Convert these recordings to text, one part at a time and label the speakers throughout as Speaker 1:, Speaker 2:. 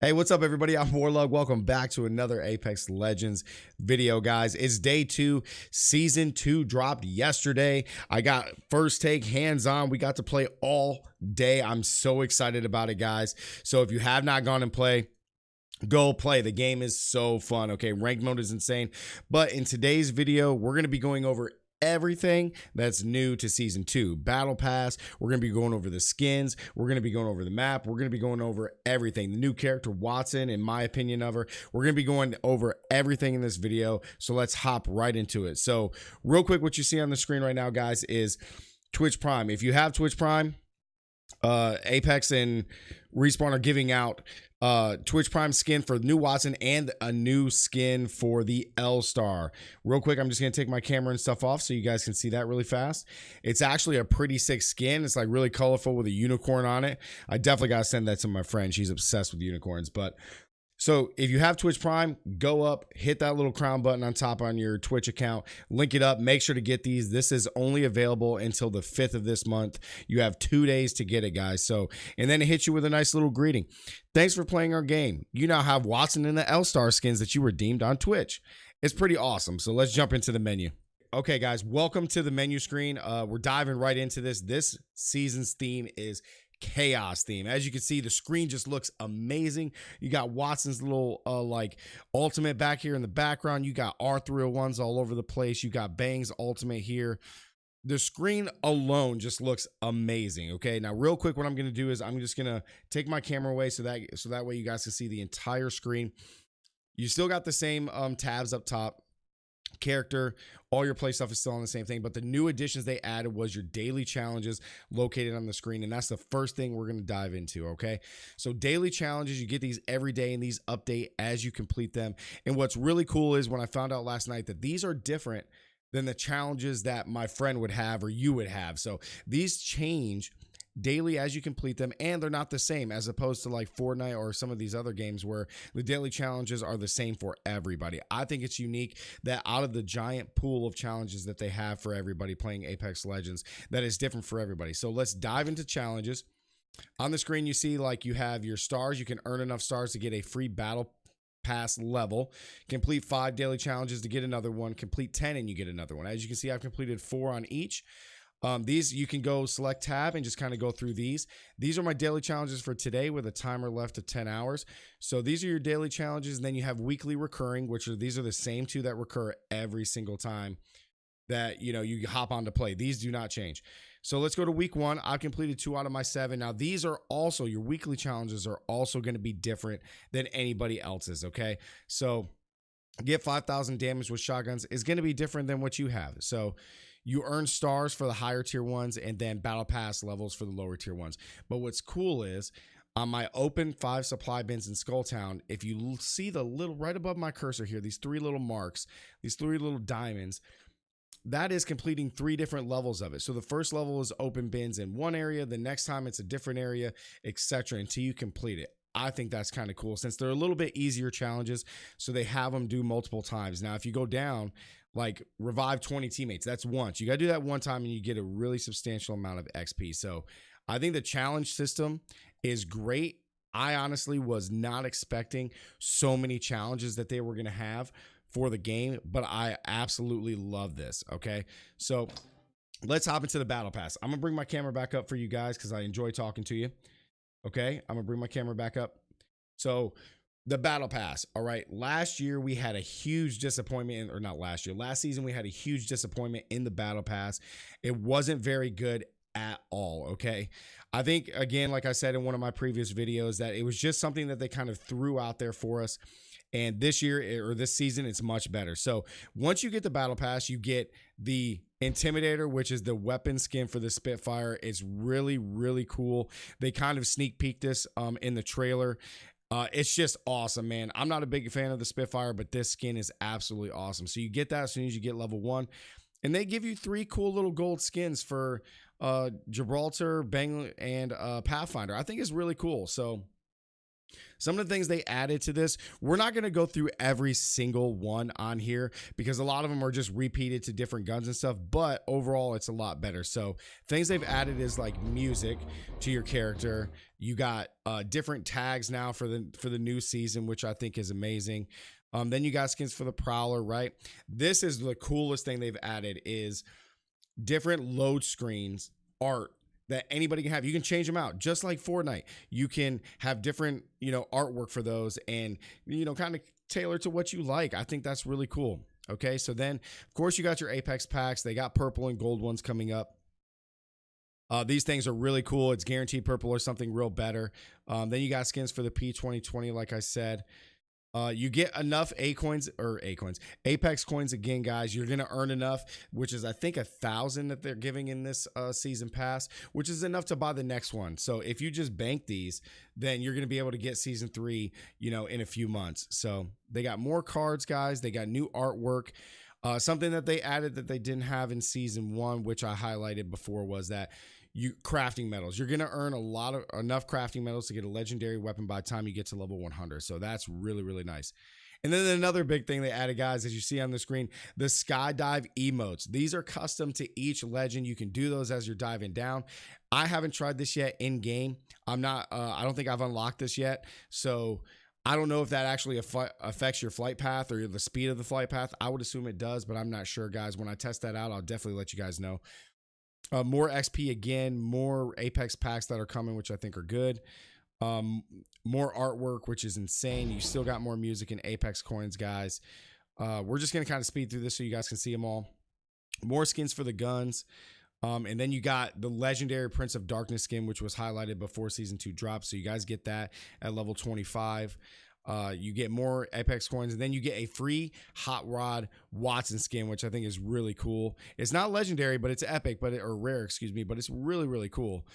Speaker 1: Hey, what's up, everybody? I'm Warlug. Welcome back to another Apex Legends video, guys. It's day two. Season two dropped yesterday. I got first take hands on. We got to play all day. I'm so excited about it, guys. So if you have not gone and play, go play the game is so fun okay ranked mode is insane but in today's video we're going to be going over everything that's new to season two. Battle pass we're going to be going over the skins we're going to be going over the map we're going to be going over everything. The new character Wattson in my opinion of her we're going to be going over everything in this video so let's hop right into it. So real quick what you see on the screen right now guys is twitch prime. If you have twitch prime uh apex and respawn are giving out uh Twitch Prime skin for new Wattson and a new skin for the L Star. Real quick, I'm just gonna take my camera and stuff off so you guys can see that really fast. It's actually a pretty sick skin. It's like really colorful with a unicorn on it. I definitely gotta send that to my friend. She's obsessed with unicorns, but so if you have Twitch Prime, go up, hit that little crown button on top on your Twitch account, link it up, make sure to get these. This is only available until the 5th of this month. You have two days to get it, guys. So, and then it hits you with a nice little greeting. Thanks for playing our game. You now have Wattson and the L-Star skins that you redeemed on Twitch. It's pretty awesome. So let's jump into the menu. Okay, guys, welcome to the menu screen. Uh, we're diving right into this. This season's theme is chaos theme. As you can see, the screen just looks amazing. You got Wattson's little uh like ultimate back here in the background. You got R301s all over the place. You got Bang's ultimate here. The screen alone just looks amazing. Okay. Now, real quick, what I'm gonna do is I'm just gonna take my camera away so that so that way you guys can see the entire screen. You still got the same um tabs up top character all your play stuff is still on the same thing but the new additions they added was your daily challenges located on the screen and that's the first thing we're going to dive into okay? So daily challenges you get these every day and these update as you complete them and what's really cool is when i found out last night that these are different than the challenges that my friend would have or you would have. So these change daily as you complete them, and they're not the same as opposed to like Fortnite or some of these other games where the daily challenges are the same for everybody. I think it's unique that out of the giant pool of challenges that they have for everybody playing Apex Legends, that is different for everybody. So let's dive into challenges. On the screen, you see like you have your stars. You can earn enough stars to get a free battle pass level. Complete five daily challenges to get another one. Complete 10 and you get another one. As you can see, I've completed four on each. Um, these you can go select tab and just kind of go through these. These are my daily challenges for today with a timer left of 10 hours. So these are your daily challenges. And then you have weekly recurring, which are these are the same two that recur every single time that you know you hop on to play. These do not change. So let's go to week one. I've completed two out of my seven. Now, these are also your weekly challenges are also going to be different than anybody else's. Okay. So get 5,000 damage with shotguns is going to be different than what you have. So you earn stars for the higher tier ones and then battle pass levels for the lower tier ones. But what's cool is on my open five supply bins in Skulltown, if you see the little right above my cursor here, these three little marks, these three little diamonds, that is completing three different levels of it. So the first level is open bins in one area, the next time it's a different area, etc. until you complete it. I think that's kind of cool since they're a little bit easier challenges. So they have them do multiple times. Now, if you go down, like revive 20 teammates. That's once. You got to do that one time and you get a really substantial amount of XP. So I think the challenge system is great. I honestly was not expecting so many challenges that they were going to have for the game, but I absolutely love this. Okay. So let's hop into the battle pass. I'm going to bring my camera back up for you guys because I enjoy talking to you. Okay. I'm going to bring my camera back up. So the battle pass. All right. Last year we had a huge disappointment, or not last year, last season we had a huge disappointment in the battle pass. It wasn't very good at all. Okay. I think, again, like I said in one of my previous videos, that it was just something that they kind of threw out there for us. And this year eh, or this season, it's much better. So once you get the battle pass, you get the Intimidator, which is the weapon skin for the Spitfire. It's really, really cool. They kind of sneak peeked this um, in the trailer. Uh, it's just awesome, man. I'm not a big fan of the Spitfire, but this skin is absolutely awesome. So you get that as soon as you get level one. And they give you three cool little gold skins for uh, Gibraltar, Bang, and uh, Pathfinder. I think it's really cool. So some of the things they added to this, we're not going to go through every single one on here because a lot of them are just repeated to different guns and stuff, but overall it's a lot better. So, things they've added is like music to your character. You got uh, different tags now for the for the new season, which I think is amazing. Um, then you got skins for the Prowler, right? This is the coolest thing they've added is different load screens art that anybody can have. You can change them out just like Fortnite. You can have different, you know, artwork for those and you know, kind of tailor to what you like. I think that's really cool. Okay, so then of course you got your Apex packs. They got purple and gold ones coming up. Uh, these things are really cool. It's guaranteed purple or something real better. Um, then you got skins for the P2020, like I said. Uh, you get enough A coins or A coins, Apex coins again, guys. You're gonna earn enough, which is I think a thousand that they're giving in this uh, season pass, which is enough to buy the next one. So if you just bank these, then you're gonna be able to get season three, you know, in a few months. So they got more cards, guys. They got new artwork. Uh, something that they added that they didn't have in season one, which I highlighted before, was that you crafting medals. You're gonna earn a lot of enough crafting medals to get a legendary weapon by the time you get to level 100. So that's really really nice. And then another big thing they added, guys, as you see on the screen, the skydive emotes. These are custom to each legend. You can do those as you're diving down. I haven't tried this yet in game. I'm not. Uh, I don't think I've unlocked this yet. So I don't know if that actually affects your flight path or the speed of the flight path. I would assume it does, but I'm not sure, guys. When I test that out, I'll definitely let you guys know. Uh, more XP again, more Apex packs that are coming, which I think are good. Um, more artwork, which is insane. You still got more music and Apex coins, guys. Uh, we're just gonna kind of speed through this so you guys can see them all. More skins for the guns. Um, and then you got the legendary Prince of Darkness skin, which was highlighted before season two dropped. So you guys get that at level 25. Uh, you get more Apex coins, and then you get a free Hot Rod Wattson skin, which I think is really cool. It's not legendary, but it's epic, but it, or rare, excuse me, but it's really really cool.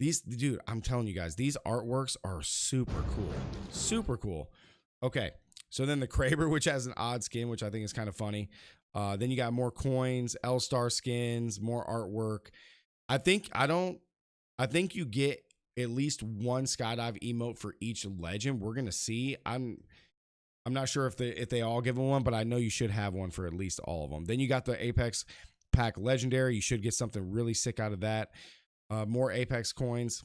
Speaker 1: These, dude, I'm telling you guys, these artworks are super cool, super cool. Okay, so then the Kraber, which has an odd skin, which I think is kind of funny. Uh, then you got more coins, L Star skins, more artwork. I think I don't. I think you get at least one skydive emote for each legend. We're gonna see. I'm I'm not sure if they if they all give them one, but I know you should have one for at least all of them. Then you got the Apex pack legendary. You should get something really sick out of that. Uh, more Apex coins.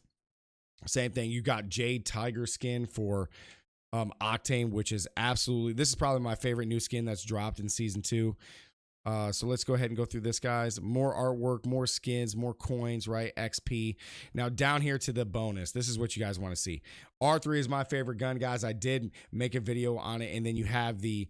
Speaker 1: Same thing. You got Jade Tiger skin for um, Octane, which is absolutely this is probably my favorite new skin that's dropped in season two. Uh, so let's go ahead and go through this, guys. More artwork, more skins, more coins, right? XP. Now, down here to the bonus. This is what you guys want to see. R3 is my favorite gun, guys. I did make a video on it. And then you have the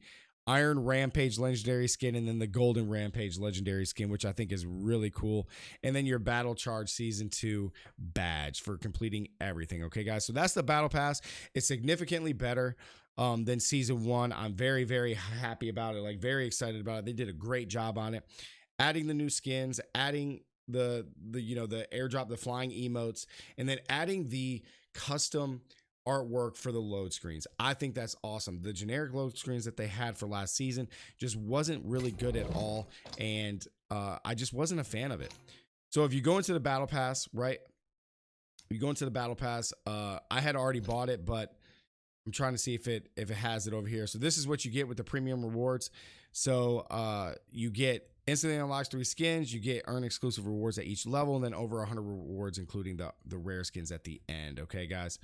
Speaker 1: Iron Rampage legendary skin and then the Golden Rampage legendary skin, which I think is really cool. And then your Battle Charge Season 2 badge for completing everything. Okay, guys. So that's the Battle Pass. It's significantly better um, than season one. I'm very, very happy about it. Like very excited about it. They did a great job on it. Adding the new skins, adding the the you know the airdrop, the flying emotes, and then adding the custom artwork for the load screens. I think that's awesome. The generic load screens that they had for last season just wasn't really good at all, and uh, I just wasn't a fan of it. So if you go into the battle pass, right? You go into the battle pass. Uh, I had already bought it, but I'm trying to see if it if it has it over here. So this is what you get with the premium rewards. So uh, you get instantly unlocks three skins. You get earn exclusive rewards at each level, and then over 100 rewards, including the the rare skins at the end. Okay, guys.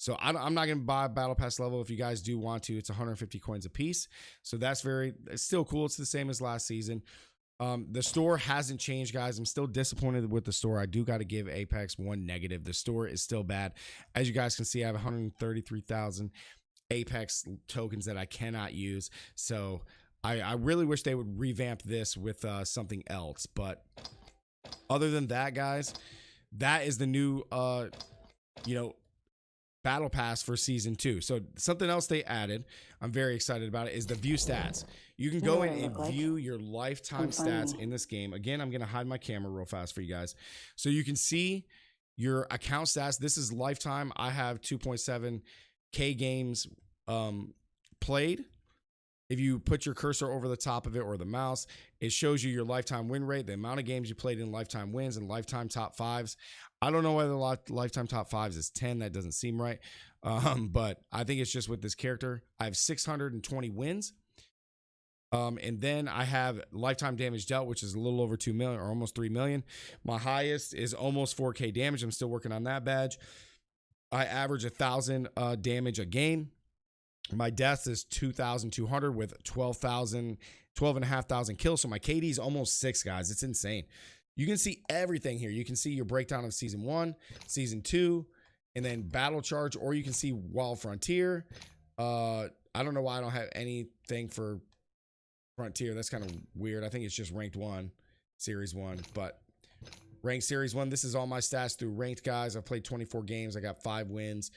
Speaker 1: So I, am not going to buy battle pass level. If you guys do want to, it's 150 coins a piece. So that's very it's still cool. It's the same as last season. Um, the store hasn't changed, guys. I'm still disappointed with the store. I do got to give Apex one negative. The store is still bad. As you guys can see, I have 133,000 Apex tokens that I cannot use. So I, I, really wish they would revamp this with uh, something else. But other than that, guys, that is the new, uh, you know, battle pass for season two. So something else they added, I'm very excited about it, is the view stats. You can go in and like? view your lifetime stats in this game. Again, I'm gonna hide my camera real fast for you guys. So you can see your account stats. This is lifetime. I have 2.7 K games um, played. If you put your cursor over the top of it or the mouse, it shows you your lifetime win rate, the amount of games you played in lifetime wins and lifetime top fives. I don't know whether the lifetime top fives is 10. That doesn't seem right. Um, but I think it's just with this character. I have 620 wins. Um, and then I have lifetime damage dealt, which is a little over 2 million or almost 3 million. My highest is almost 4K damage. I'm still working on that badge. I average a thousand uh, damage a game. My death is 2,200 with 12,000, 12 and a half thousand kills. So my KD is almost six, guys. It's insane. You can see everything here. You can see your breakdown of season one, season two, and then battle charge, or you can see Wild Frontier. Uh, I don't know why I don't have anything for Frontier. That's kind of weird. I think it's just ranked one, series one, but ranked series one. This is all my stats through ranked guys. I've played 24 games. I got five wins.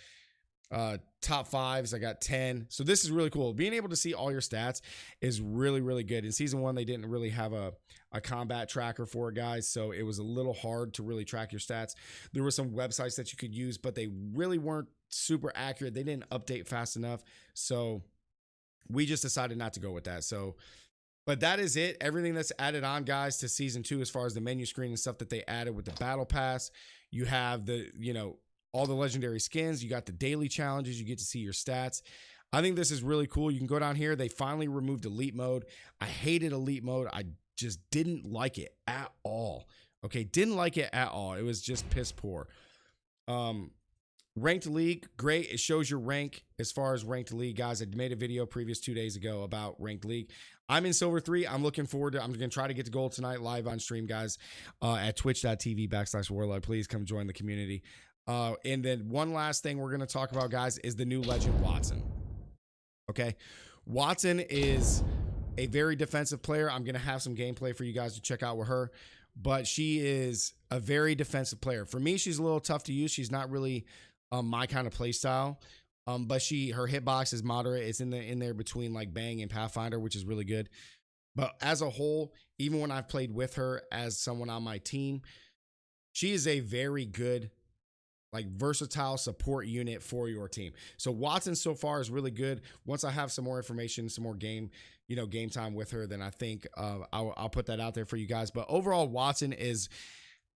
Speaker 1: Uh, top fives, I got 10. So this is really cool. Being able to see all your stats is really, really good. In season one, they didn't really have a, a combat tracker for it, guys. So it was a little hard to really track your stats. There were some websites that you could use, but they really weren't super accurate. They didn't update fast enough. So we just decided not to go with that. So but that is it. Everything that's added on, guys, to season two, as far as the menu screen and stuff that they added with the battle pass. You have the, you know, all the legendary skins. You got the daily challenges. You get to see your stats. I think this is really cool. You can go down here. They finally removed elite mode. I hated elite mode. I just didn't like it at all. Okay, didn't like it at all. It was just piss poor. Um, ranked league, great. It shows your rank as far as ranked league, guys. I made a video previous two days ago about ranked league. I'm in silver three. I'm looking forward to. I'm gonna try to get to gold tonight live on stream, guys, uh, at twitch.tv backslash warlord. Please come join the community. Uh, and then one last thing we're going to talk about, guys, is the new legend Wattson. Okay. Wattson is a very defensive player. I'm going to have some gameplay for you guys to check out with her, but she is a very defensive player. For me, she's a little tough to use. She's not really um, my kind of play style. Um, but she her hitbox is moderate. It's in the in there between like Bang and Pathfinder, which is really good. But as a whole, even when I've played with her as someone on my team, she is a very good like versatile support unit for your team. So Wattson so far is really good. Once I have some more information, some more game, you know, game time with her, then I think uh, I'll, I'll put that out there for you guys. But overall, Wattson is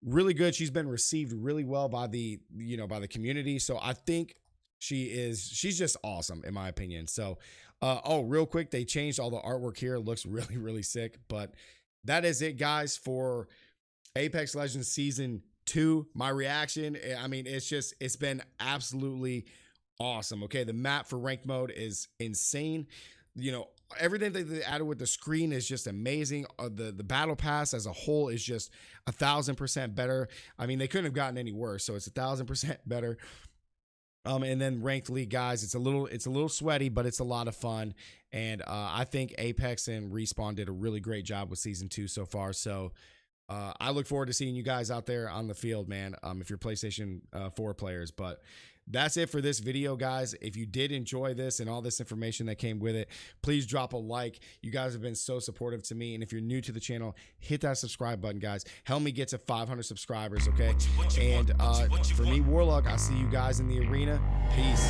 Speaker 1: really good. She's been received really well by the, you know, by the community. So I think she is, she's just awesome in my opinion. So, uh, oh, real quick, they changed all the artwork here. It looks really, really sick. But that is it, guys, for Apex Legends season two, my reaction, eh, I mean, it's just, it's been absolutely awesome. Okay. The map for ranked mode is insane. You know, everything that they added with the screen is just amazing. Uh, the the battle pass as a whole is just a thousand percent better. I mean, they couldn't have gotten any worse. So it's a thousand percent better. Um, and then ranked league guys, it's a little it's a little sweaty, but it's a lot of fun. And uh, I think Apex and Respawn did a really great job with season two so far. So uh, I look forward to seeing you guys out there on the field, man. Um, if you're PlayStation uh, 4 players, but that's it for this video, guys. If you did enjoy this and all this information that came with it, please drop a like. You guys have been so supportive to me. And if you're new to the channel, hit that subscribe button, guys. Help me get to 500 subscribers, okay? And uh, for me, Warlock, I'll see you guys in the arena. Peace.